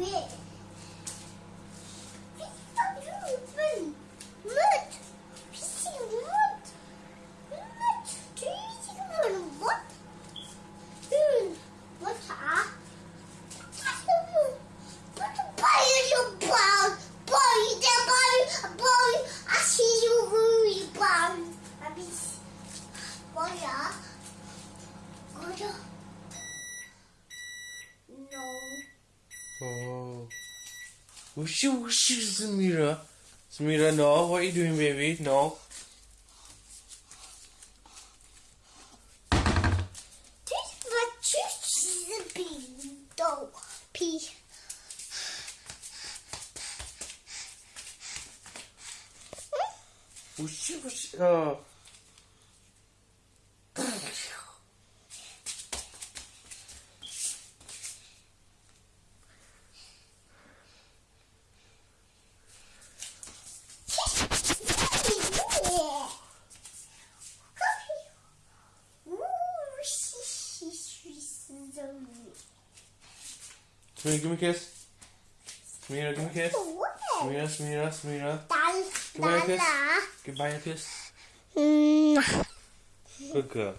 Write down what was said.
Wait. Oh. Whoosh, whoosh, Samira. Samira, no. What are you doing, baby? No. This what you be though. P. Whoosh, whoosh. Oh. Samira, give me a kiss. Samira, give me a kiss. Samira, Samira, Samira. Dal, Goodbye, kiss. dala. Goodbye, a kiss. Good girl.